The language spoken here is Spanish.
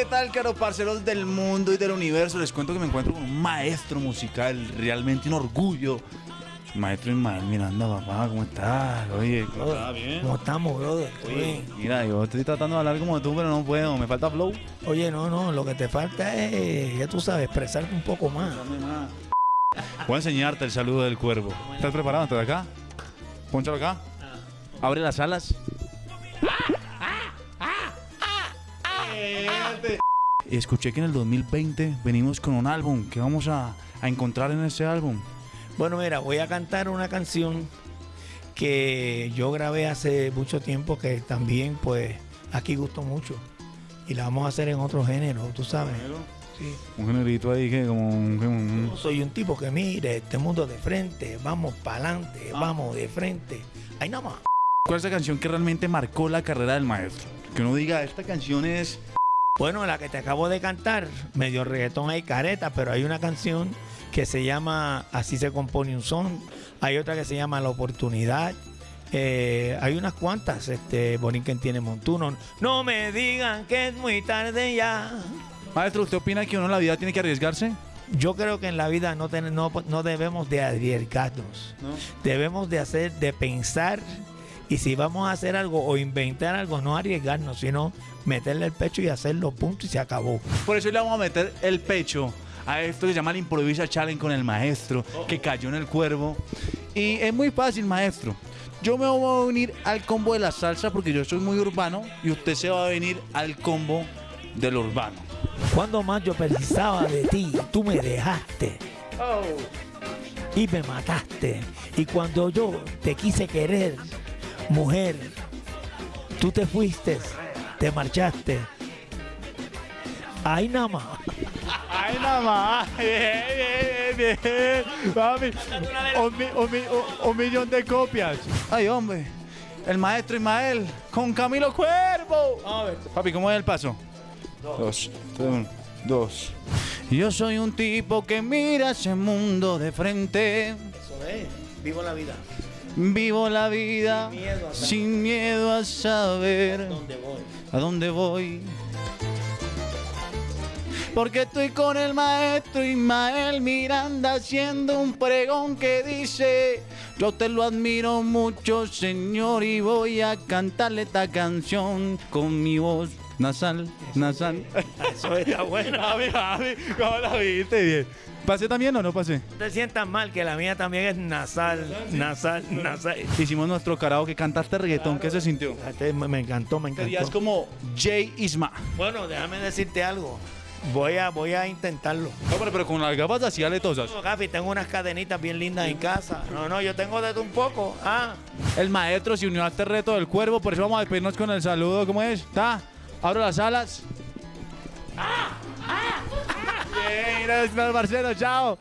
¿qué tal, caro parceros del mundo y del universo? Les cuento que me encuentro con un maestro musical, realmente un orgullo. Maestro Ismael Miranda, papá, ¿cómo estás? Oye, ¿cómo estás? ¿Bien? ¿Cómo estamos, brother? Oye, mira, yo estoy tratando de hablar como tú, pero no puedo, me falta flow. Oye, no, no, lo que te falta es, ya tú sabes, expresarte un poco más. Voy a enseñarte el saludo del cuervo. ¿Estás preparado? ¿Estás acá? Pónchalo acá. Abre las alas. Y escuché que en el 2020 venimos con un álbum. ¿Qué vamos a, a encontrar en ese álbum? Bueno, mira, voy a cantar una canción que yo grabé hace mucho tiempo que también, pues, aquí gustó mucho. Y la vamos a hacer en otro género, tú sabes. Sí. Un generito ahí que como... un- un- Soy un tipo que mire este mundo de frente, vamos para adelante, vamos de frente. Ahí nada más. ¿Cuál es la canción que realmente marcó la carrera del maestro? Que uno diga, esta canción es... Bueno, la que te acabo de cantar, medio reggaetón hay careta, pero hay una canción que se llama Así se compone un son. Hay otra que se llama La oportunidad. Eh, hay unas cuantas, este, Borinquen tiene montuno. No me digan que es muy tarde ya. Maestro, ¿usted opina que uno en la vida tiene que arriesgarse? Yo creo que en la vida no, ten- no, no debemos de arriesgarnos. No. Debemos de hacer, de pensar. Y si vamos a hacer algo o inventar algo, no arriesgarnos, sino meterle el pecho y hacerlo, punto, y se acabó. Por eso le vamos a meter el pecho a esto que se llama el Improvisa Challenge con el maestro que cayó en el cuervo. Y es muy fácil, maestro. Yo me voy a unir al combo de la salsa porque yo soy muy urbano y usted se va a venir al combo del urbano. Cuando más yo precisaba de ti, tú me dejaste y me mataste. Y cuando yo te quise querer, mujer, tú te fuiste, te marchaste. Ahí nada más. ¡Ay, nada más! ¡Bien, bien, bien! bien. Papi, un, mi- un mi- un- un millón de copias. ¡Ay, hombre! El maestro Ismael con Camilo Cuervo. Papi, ¿cómo es el paso? Dos. Uno, dos. Yo soy un tipo que mira ese mundo de frente. Eso es, vivo la vida. Vivo la vida Sin miedo a saber. miedo a saber ¿Dónde voy? a dónde voy. Porque estoy con el maestro Ismael Miranda haciendo un pregón que dice, yo te lo admiro mucho señor y voy a cantarle esta canción con mi voz nasal, nasal. Eso está bueno. Javi, Javi, ¿cómo la viste? Bien. ¿Pasé también o no pasé? No te sientas mal, que la mía también es nasal, nasal, nasal. Hicimos nuestro carajo que cantaste reggaetón, ¿qué se sintió? Este Me, me encantó, me Serías encantó. como Jay Isma. Bueno, déjame decirte algo. Voy a, voy a intentarlo. No, pero, pero con las gafas así aletosas. No, Gafi, tengo unas cadenitas bien lindas en casa. No, no, yo tengo de un poco. Ah, El maestro se unió a este reto del cuervo, por eso vamos a despedirnos con el saludo. ¿Cómo es? ¿Está? Abro las alas. ¡Ah! ¡Ah! Bien, gracias, Marcelo, chao.